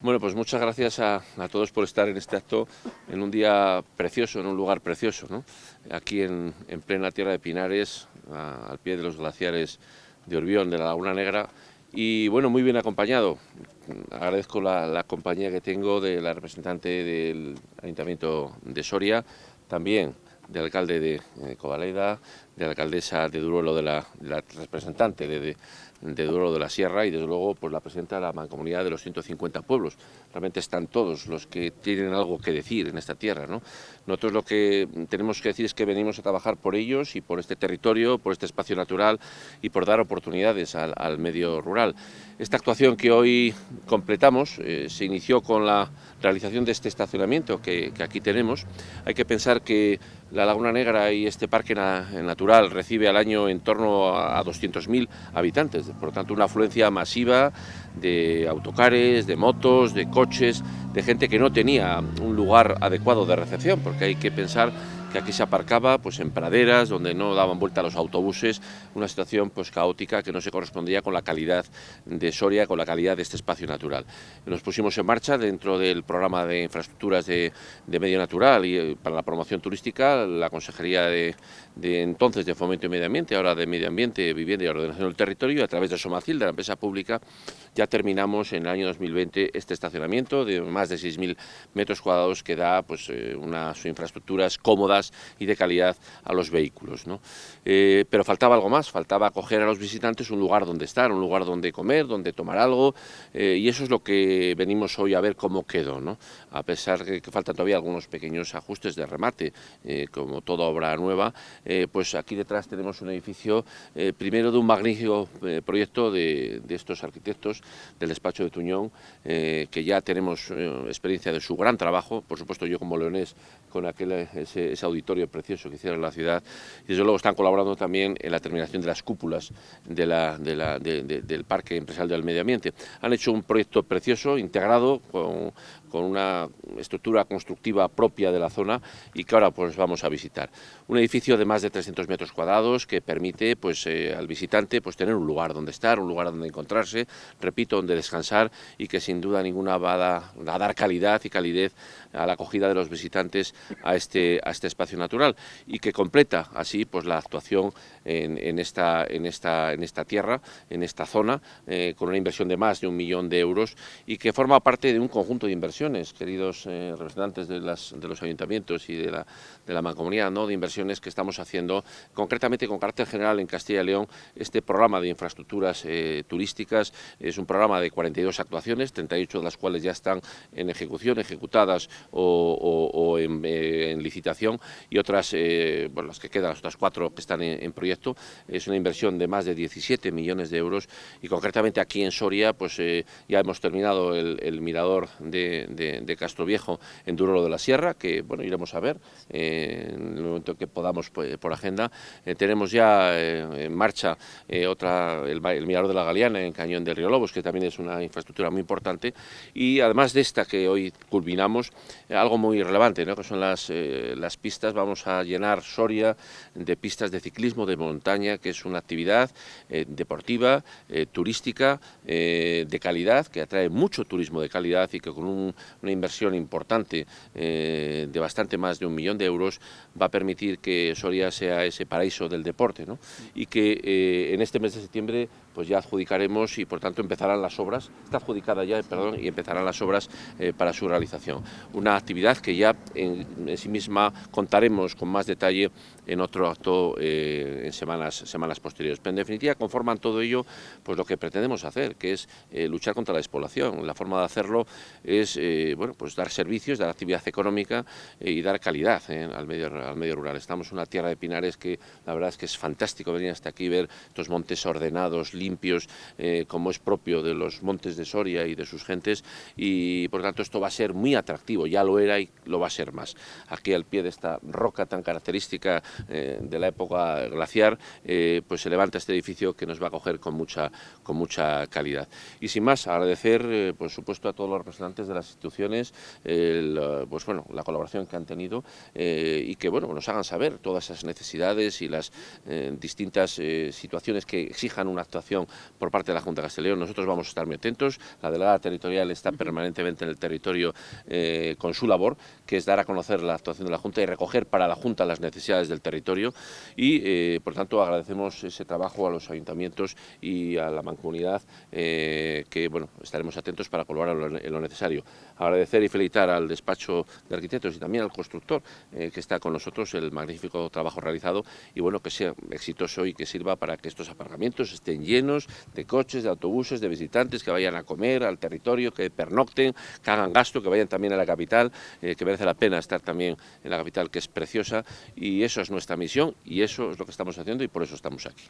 Bueno, pues muchas gracias a, todos por estar en este acto en un día precioso, en un lugar precioso, ¿no? aquí en, plena tierra de Pinares, al pie de los glaciares de Orbión, de la Laguna Negra, y bueno, muy bien acompañado. Agradezco la, compañía que tengo de la representante del Ayuntamiento de Soria, también del alcalde de, de Covaleida, de la alcaldesa de Duruelo, de la, representante de, de, de la Sierra y desde luego pues, la presidenta de la mancomunidad de los 150 pueblos. Realmente están todos los que tienen algo que decir en esta tierra. ¿no? Nosotros lo que tenemos que decir es que venimos a trabajar por ellos y por este territorio, por este espacio natural y por dar oportunidades al, medio rural. Esta actuación que hoy completamos eh, se inició con la realización de este estacionamiento que aquí tenemos. Hay que pensar que la Laguna Negra y este parque natural recibe al año en torno a 200.000 habitantes, por lo tanto una afluencia masiva de autocares, de motos, de coches, de gente que no tenía un lugar adecuado de recepción, porque hay que pensar que aquí se aparcaba pues en praderas donde no daban vuelta los autobuses, una situación pues caótica que no se correspondía con la calidad de Soria, con la calidad de este espacio natural. Nos pusimos en marcha dentro del programa de infraestructuras de, medio natural y eh, para la promoción turística, la Consejería de, entonces de Fomento y Medio Ambiente, ahora de Medio Ambiente, Vivienda y Ordenación del Territorio, a través de Somacil, de la empresa pública, ya terminamos en el año 2020 este estacionamiento de más de 6.000 metros cuadrados que da pues, eh, unas infraestructuras cómodas y de calidad a los vehículos. ¿no? Eh, pero faltaba algo más, faltaba acoger a los visitantes un lugar donde estar, un lugar donde comer, donde tomar algo, eh, y eso es lo que venimos hoy a ver cómo quedó, ¿no? a pesar de que faltan todavía algunos pequeños ajustes de remate, eh, como toda obra nueva, pues aquí detrás tenemos un edificio, primero de un magnífico proyecto de, estos arquitectos del despacho de Tuñón, que ya tenemos experiencia de su gran trabajo, por supuesto yo como leonés con aquel, ese, ese auditorio precioso que hicieron en la ciudad y desde luego están colaborando también en la terminación de las cúpulas de la, del Parque Empresarial del Medio Ambiente. Han hecho un proyecto precioso, integrado, con, con una estructura constructiva propia de la zona y que ahora pues vamos a visitar. Un edificio de más de 300 metros cuadrados que permite pues eh, al visitante pues tener un lugar donde estar, un lugar donde encontrarse, repito, donde descansar y que sin duda ninguna va a, dar calidad y calidez a la acogida de los visitantes a este, a este espacio natural y que completa así pues la actuación en, esta, en, esta, en esta tierra, en esta zona, eh, con una inversión de más de un millón de euros y que forma parte de un conjunto de inversiones queridos eh, representantes de, las, de, los ayuntamientos y de la, de la mancomunidad, de inversiones que estamos haciendo, concretamente con carácter general en Castilla y León, este programa de infraestructuras eh, turísticas. Es un programa de 42 actuaciones, 38 de las cuales ya están en ejecución, ejecutadas o, eh, en, licitación, y otras, bueno, las que quedan, las otras cuatro que están en, proyecto, es una inversión de más de 17 millones de euros, y concretamente aquí en Soria, pues ya hemos terminado el mirador de, de, Castro Viejo en Durolo de la Sierra, que bueno iremos a ver eh, en el momento que podamos pues, por agenda. Eh, tenemos ya eh, en marcha otra el, Mirador de la Galeana en Cañón del Río Lobos, que también es una infraestructura muy importante, y además de esta que hoy culminamos, algo muy relevante, ¿no? que son las, las pistas, vamos a llenar Soria de pistas de ciclismo de montaña, que es una actividad deportiva, turística, de calidad, que atrae mucho turismo de calidad y que con un una inversión importante eh, de bastante más de un millón de euros va a permitir que Soria sea ese paraíso del deporte ¿no? y que eh, en este mes de septiembre pues ya adjudicaremos y por tanto empezarán las obras, está adjudicada ya, perdón, y empezarán las obras eh, para su realización. Una actividad que ya en, sí misma contaremos con más detalle en otro acto en semanas, semanas posteriores. Pero en definitiva conforman todo ello pues lo que pretendemos hacer, que es luchar contra la despoblación. La forma de hacerlo es eh, bueno, pues dar servicios, dar actividad económica eh, y dar calidad eh, al, medio, al medio rural. Estamos en una tierra de pinares que la verdad es que es fantástico venir hasta aquí, ver estos montes ordenados, limpios, como es propio de los montes de Soria y de sus gentes y por tanto esto va a ser muy atractivo, ya lo era y lo va a ser más. Aquí al pie de esta roca tan característica de la época glaciar, pues se levanta este edificio que nos va a acoger con mucha, con mucha calidad. Y sin más, agradecer por supuesto a todos los representantes de las instituciones pues bueno, la colaboración que han tenido eh, y que bueno, nos hagan saber todas esas necesidades y las eh, distintas eh, situaciones que exijan una actuación por parte de la Junta de Castellón. Nosotros vamos a estar muy atentos. La delegada territorial está permanentemente en el territorio eh, con su labor, que es dar a conocer la actuación de la Junta y recoger para la Junta las necesidades del territorio y, eh, por tanto, agradecemos ese trabajo a los ayuntamientos y a la mancomunidad eh, que, bueno, estaremos atentos para colaborar en lo necesario. Agradecer y felicitar al despacho de arquitectos y también al constructor que está con nosotros, el magnífico trabajo realizado y, bueno, que sea exitoso y que sirva para que estos aparcamientos estén de coches, de autobuses, de visitantes que vayan a comer al territorio, que pernocten, que hagan gasto, que vayan también a la capital, eh, que merece la pena estar también en la capital, que es preciosa, y eso es nuestra misión, y eso es lo que estamos haciendo, y por eso estamos aquí.